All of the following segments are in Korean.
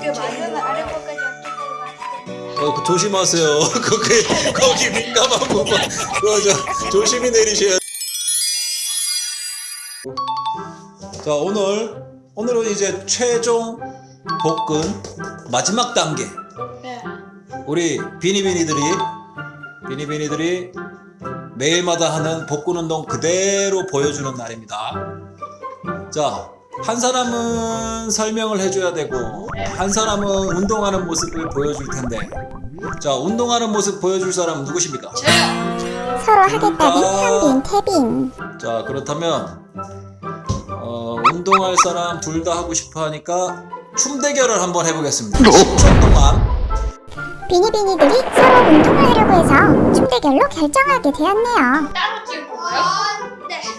어떻게 만드는 아래 거까지 어떻게 어, 그 조심하세요. 거기 거기 민감한 부분. 그거 저 조심히 내리셔야. 자 오늘 오늘은 이제 최종 복근 마지막 단계. 네. 우리 비니비니들이 비니비니들이 매일마다 하는 복근 운동 그대로 보여주는 날입니다. 자, 한 사람은 설명을 해줘야 되고 한 사람은 운동하는 모습을 보여줄 텐데 자, 운동하는 모습 보여줄 사람은 누구십니까? 서로 하겠다는 아. 현빈, 태빈. 자, 그렇다면 어, 운동할 사람 둘 다 하고 싶어 하니까 춤 대결을 한번 해보겠습니다. 10초 동안 비니비니들이 서로 운동을 하려고 해서 춤 대결로 결정하게 되었네요. 따로 찍을 건가요?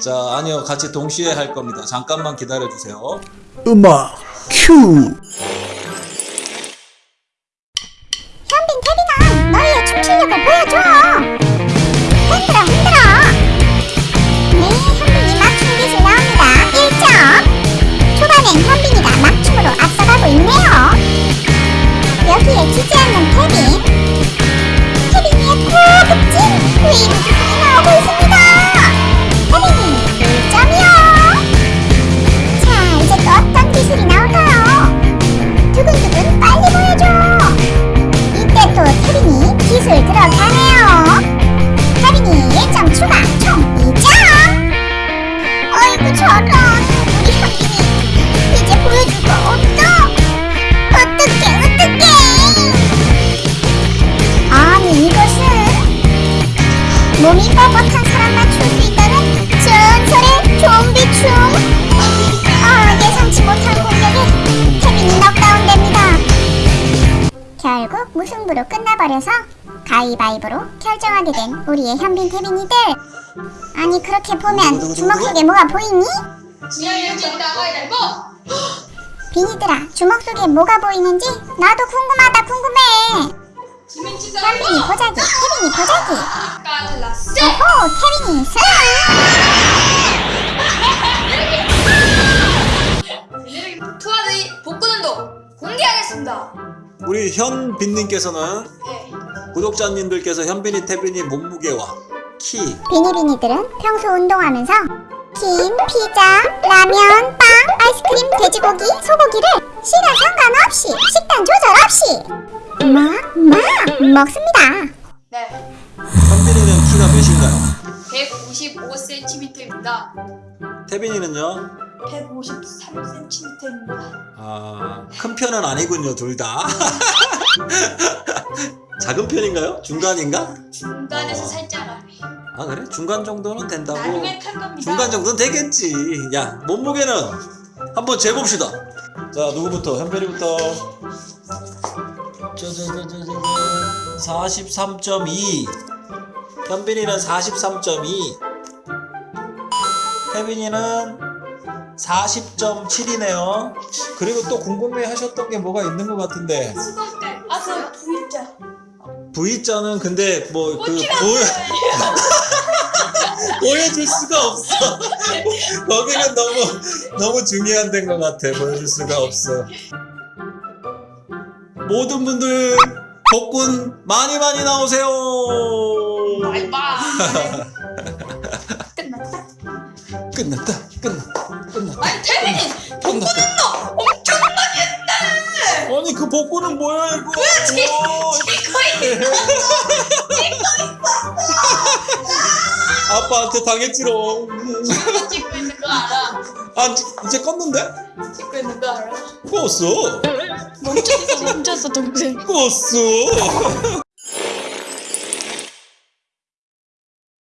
네. 자, 아니요. 같이 동시에 할 겁니다. 잠깐만 기다려 주세요. 음악 큐 현빈, 태빈아, 너희의 춤 실력을 보여줘. 몸이 뻣뻣한 사람만 출 수 있다는 전설의 좀비 춤. 아 예상치 못한 공격에 태빈이 넉다운됩니다. 결국 무승부로 끝나버려서 가위바위보로 결정하게 된 우리의 현빈 태빈이들 아니 그렇게 보면 주먹 속에 뭐가 보이니? 비니들아 주먹 속에 뭐가 보이는지 나도 궁금하다 궁금해 현빈이 보자기 태빈이 보자기 오호 태빈이 승 투하드의 복근 운동 공개하겠습니다. 우리 현빈님께서는 네. 구독자님들께서 현빈이 태빈이 몸무게와 키 비니비니들은 평소 운동하면서 김, 피자, 라면, 빵, 아이스크림, 돼지고기, 소고기를 시간 상관없이 식단 조절 없이 막, 막 먹습니다. 몇인가요? 155cm입니다. 태빈이는요? 153cm입니다. 아, 큰 편은 아니군요, 둘 다. 작은 편인가요? 중간인가? 중간에서 어. 살짝 아래. 아, 그래? 중간 정도는 된다고. 나중에 클 겁니다. 중간 정도는 되겠지. 야, 몸무게는 한번 재봅시다. 자, 누구부터? 현빈이부터. 저저저저저 43.2. 현빈이는 43.2. 혜빈이는 40.7이네요. 그리고 또 궁금해 하셨던 게 뭐가 있는 것 같은데. 아, 그 V자. V자는 근데 뭐 그 보여 보여줄 수가 없어. 거기는 너무 너무 중요한 데인 것 같아. 보여줄 수가 없어. 모든 분들 복근 많이 많이 나오세요. 끝났다. 끝났다. 끝났다. 끝났다. 아니, 태민이 복근 끝났다. 운동 엄청나게 했네. 아니 그 복근은 뭐야 이거? 그렇지. 오, 이거 아빠한테 당했지롱. 찍고 있는 거 알아? 아 이제 껐는데? 찍고 있는 거 알아? 껐어. 멈췄어, 멈췄어, 동생. 껐어.